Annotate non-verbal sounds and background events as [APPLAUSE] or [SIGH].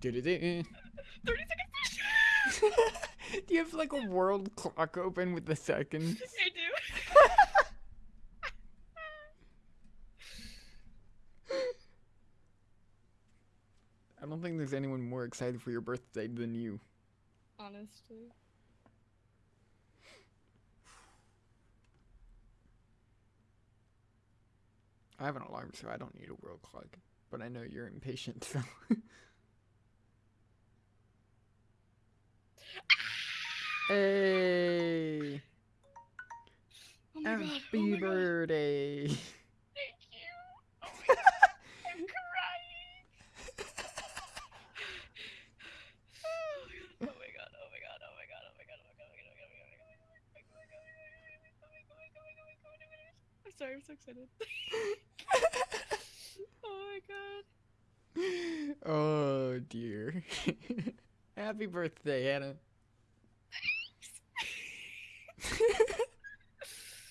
Do-do-do. Eh? [LAUGHS] 30 seconds. [LAUGHS] Do you have like a world clock open with the seconds? [LAUGHS] I do. I don't think there's anyone more excited for your birthday than you. Honestly. I have an alarm, so I don't need a world clock but I know you're impatient. So. hey! Oh Happy God, oh birthday! Thank you. Oh I'm crying. oh my God! Oh my God! Oh my God! Oh my God! Oh my God! I'm sorry, I'm so excited. Dear. [LAUGHS] Happy birthday, Hannah.